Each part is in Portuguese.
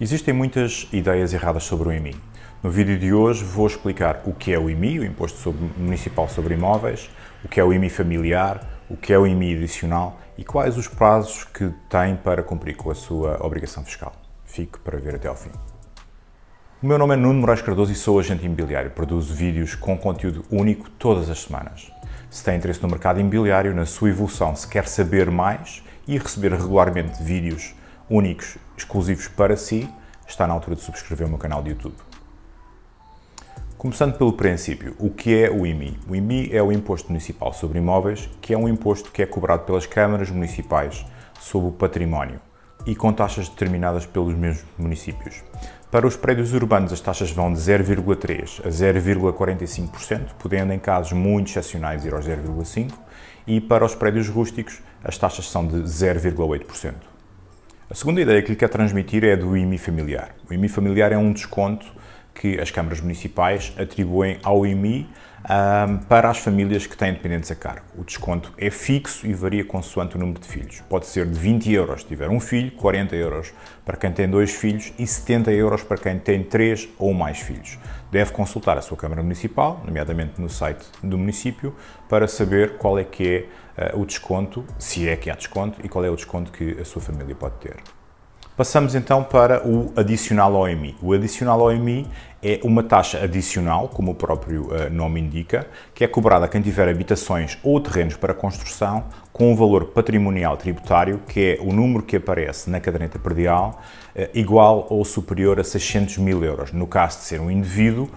Existem muitas ideias erradas sobre o IMI. No vídeo de hoje vou explicar o que é o IMI, o Imposto Municipal sobre Imóveis, o que é o IMI familiar, o que é o IMI adicional e quais os prazos que tem para cumprir com a sua obrigação fiscal. Fique para ver até ao fim. O meu nome é Nuno Moraes Cardoso e sou agente imobiliário. Produzo vídeos com conteúdo único todas as semanas. Se tem interesse no mercado imobiliário, na sua evolução, se quer saber mais e receber regularmente vídeos únicos, exclusivos para si, está na altura de subscrever o meu canal de YouTube. Começando pelo princípio, o que é o IMI? O IMI é o Imposto Municipal sobre Imóveis, que é um imposto que é cobrado pelas câmaras municipais sobre o património e com taxas determinadas pelos mesmos municípios. Para os prédios urbanos, as taxas vão de 0,3% a 0,45%, podendo em casos muito excepcionais ir aos 0,5%, e para os prédios rústicos, as taxas são de 0,8%. A segunda ideia que lhe quero transmitir é do IMI familiar. O IMI familiar é um desconto que as câmaras municipais atribuem ao IMI um, para as famílias que têm dependentes a cargo. O desconto é fixo e varia consoante o número de filhos. Pode ser de 20 euros se tiver um filho, 40 euros para quem tem dois filhos e 70 euros para quem tem três ou mais filhos. Deve consultar a sua Câmara Municipal, nomeadamente no site do município, para saber qual é que é o desconto, se é que há desconto, e qual é o desconto que a sua família pode ter. Passamos então para o adicional OMI. O adicional OMI é uma taxa adicional, como o próprio uh, nome indica, que é cobrada a quem tiver habitações ou terrenos para construção com um valor patrimonial tributário, que é o número que aparece na caderneta predial, uh, igual ou superior a 600 mil euros. No caso de ser um indivíduo,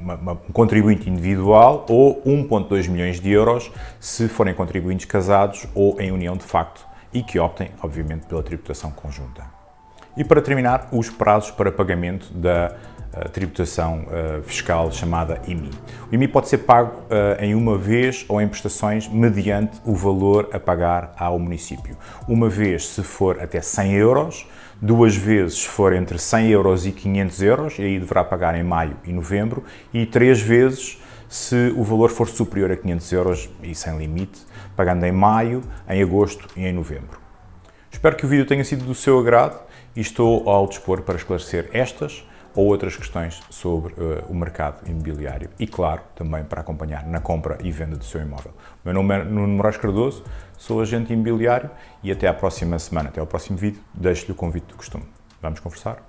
uma, uma, um contribuinte individual ou 1,2 milhões de euros se forem contribuintes casados ou em união de facto e que optem, obviamente, pela tributação conjunta. E para terminar, os prazos para pagamento da uh, tributação uh, fiscal chamada IMI. O IMI pode ser pago uh, em uma vez ou em prestações mediante o valor a pagar ao município. Uma vez se for até 100 euros, duas vezes se for entre 100 euros e 500 euros, e aí deverá pagar em maio e novembro, e três vezes se o valor for superior a 500 euros e sem limite, pagando em maio, em agosto e em novembro. Espero que o vídeo tenha sido do seu agrado e estou ao dispor para esclarecer estas ou outras questões sobre uh, o mercado imobiliário e, claro, também para acompanhar na compra e venda do seu imóvel. O meu nome é Nuno Moraes Cardoso, sou agente imobiliário e até à próxima semana, até ao próximo vídeo, deixo-lhe o convite do costume. Vamos conversar?